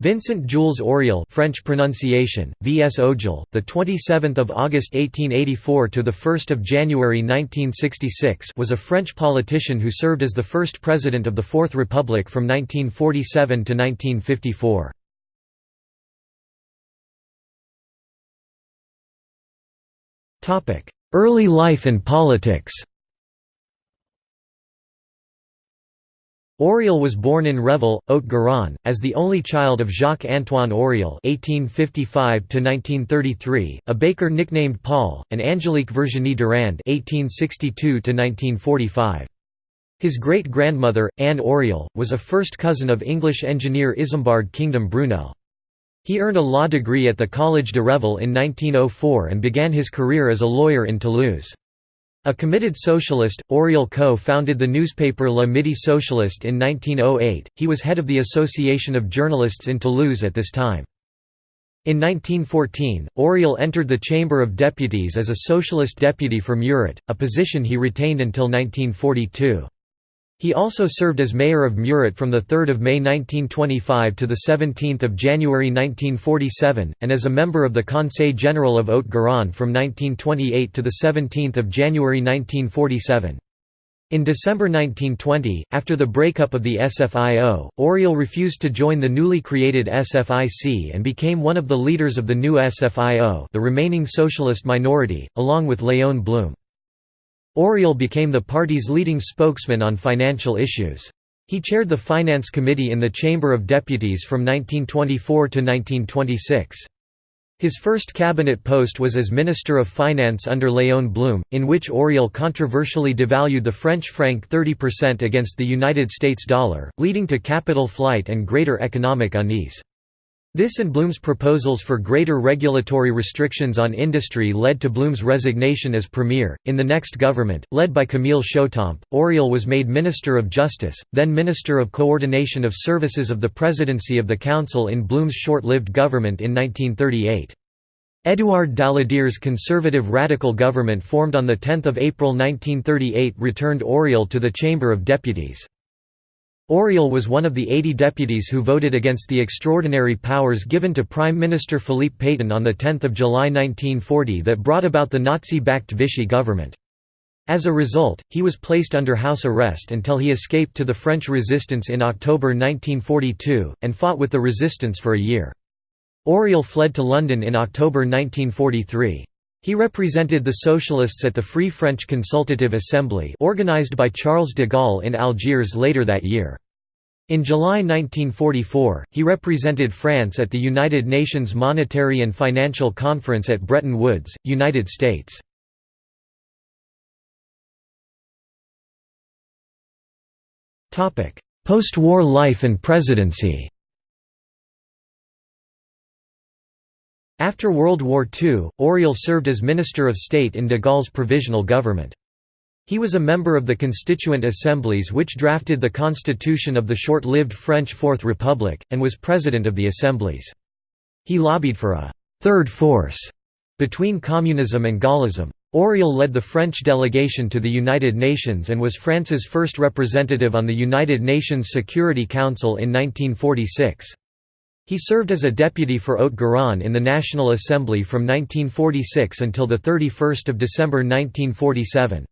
Vincent Jules Auriol French pronunciation VS Ojal the 27th of August 1884 to the 1st of January 1966 was a French politician who served as the first president of the Fourth Republic from 1947 to 1954 Topic Early life and politics Auriol was born in Revel, Haute-Garonne, as the only child of Jacques-Antoine Auriol (1855–1933), a baker nicknamed Paul, and Angélique Virginie Durand (1862–1945). His great-grandmother, Anne Auriol, was a first cousin of English engineer Isambard Kingdom Brunel. He earned a law degree at the Collège de Revel in 1904 and began his career as a lawyer in Toulouse. A committed socialist, Auriol co-founded the newspaper Le Midi Socialiste in 1908. He was head of the Association of Journalists in Toulouse at this time. In 1914, Auriol entered the Chamber of Deputies as a socialist deputy for Muret, a position he retained until 1942. He also served as mayor of Muret from 3 May 1925 to 17 January 1947, and as a member of the Conseil General of Haute-Garonne from 1928 to 17 January 1947. In December 1920, after the breakup of the SFIO, Auriol refused to join the newly created SFIC and became one of the leaders of the new SFIO the remaining socialist minority, along with Léon Blum. Auriol became the party's leading spokesman on financial issues. He chaired the Finance Committee in the Chamber of Deputies from 1924 to 1926. His first cabinet post was as Minister of Finance under Léon Blum, in which Auriol controversially devalued the French franc 30% against the United States dollar, leading to capital flight and greater economic unease. This and Blum's proposals for greater regulatory restrictions on industry led to Blum's resignation as premier. In the next government, led by Camille Chautemps, Auriol was made Minister of Justice, then Minister of Coordination of Services of the Presidency of the Council in Blum's short-lived government in 1938. Édouard Daladier's conservative radical government formed on 10 April 1938 returned Auriol to the Chamber of Deputies. Auriol was one of the 80 deputies who voted against the extraordinary powers given to Prime Minister Philippe Pétain on 10 July 1940 that brought about the Nazi-backed Vichy government. As a result, he was placed under house arrest until he escaped to the French resistance in October 1942, and fought with the resistance for a year. Auriol fled to London in October 1943. He represented the Socialists at the Free French Consultative Assembly organized by Charles de Gaulle in Algiers later that year. In July 1944, he represented France at the United Nations Monetary and Financial Conference at Bretton Woods, United States. Post-war life and presidency After World War II, Auriol served as Minister of State in de Gaulle's provisional government. He was a member of the constituent assemblies which drafted the constitution of the short-lived French Fourth Republic, and was president of the assemblies. He lobbied for a third force» between communism and Gaullism. Auriol led the French delegation to the United Nations and was France's first representative on the United Nations Security Council in 1946. He served as a deputy for Haute-Garonne in the National Assembly from 1946 until 31 December 1947.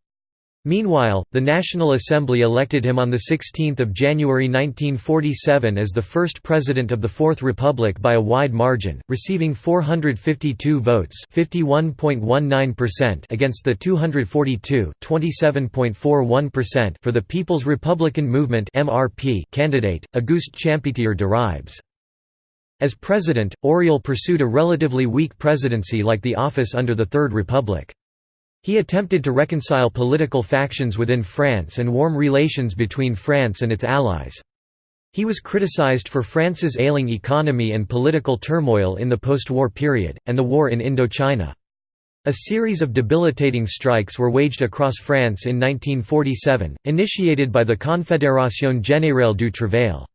Meanwhile, the National Assembly elected him on 16 January 1947 as the first president of the Fourth Republic by a wide margin, receiving 452 votes against the 242 for the People's Republican Movement candidate, Auguste Champetier de Ribes. As president, Auriol pursued a relatively weak presidency like the office under the Third Republic. He attempted to reconcile political factions within France and warm relations between France and its allies. He was criticized for France's ailing economy and political turmoil in the post-war period, and the war in Indochina. A series of debilitating strikes were waged across France in 1947, initiated by the Confédération Générale du Travail.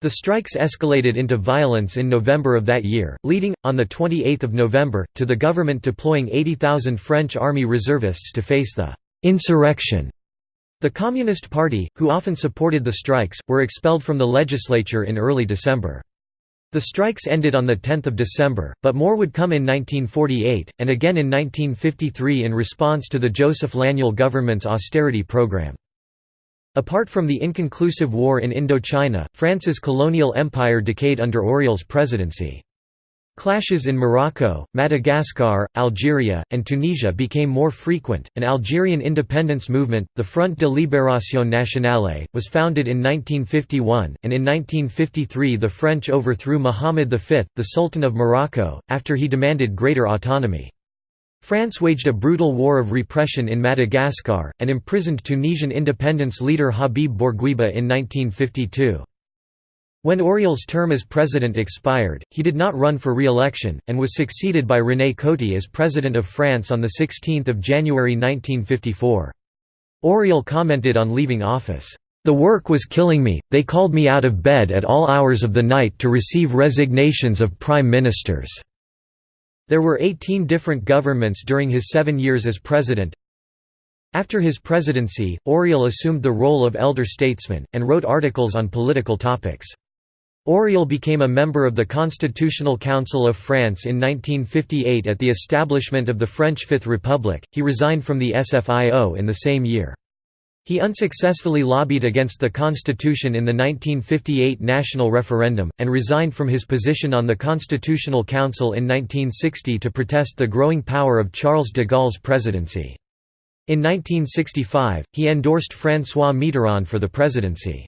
The strikes escalated into violence in November of that year, leading, on 28 November, to the government deploying 80,000 French army reservists to face the «insurrection». The Communist Party, who often supported the strikes, were expelled from the legislature in early December. The strikes ended on 10 December, but more would come in 1948, and again in 1953 in response to the Joseph Laniel government's austerity program. Apart from the inconclusive war in Indochina, France's colonial empire decayed under Auriol's presidency. Clashes in Morocco, Madagascar, Algeria, and Tunisia became more frequent. An Algerian independence movement, the Front de Libération Nationale, was founded in 1951, and in 1953 the French overthrew Mohammed V, the Sultan of Morocco, after he demanded greater autonomy. France waged a brutal war of repression in Madagascar, and imprisoned Tunisian independence leader Habib Bourguiba in 1952. When Auriol's term as president expired, he did not run for re-election, and was succeeded by René Coty as President of France on 16 January 1954. Auriol commented on leaving office, "...the work was killing me, they called me out of bed at all hours of the night to receive resignations of prime ministers." There were 18 different governments during his seven years as president. After his presidency, Auriol assumed the role of elder statesman, and wrote articles on political topics. Auriol became a member of the Constitutional Council of France in 1958 at the establishment of the French Fifth Republic. He resigned from the SFIO in the same year. He unsuccessfully lobbied against the constitution in the 1958 national referendum, and resigned from his position on the Constitutional Council in 1960 to protest the growing power of Charles de Gaulle's presidency. In 1965, he endorsed François Mitterrand for the presidency.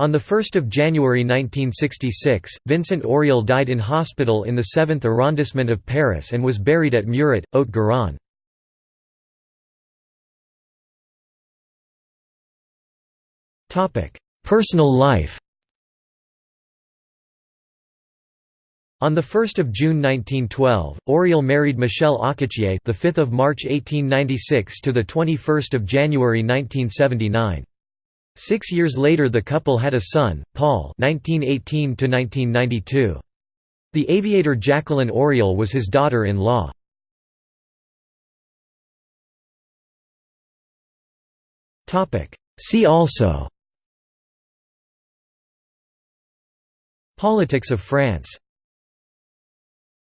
On 1 January 1966, Vincent Auriol died in hospital in the 7th arrondissement of Paris and was buried at Muret, Haute-Garonne. Personal life On 1 June 1912, Auriol married Michelle Auquetier, the 5th of March 1896 to the 21st of January 1979. Six years later the couple had a son, Paul 1918 -1992. The aviator Jacqueline Auriol was his daughter-in-law. See also Politics of France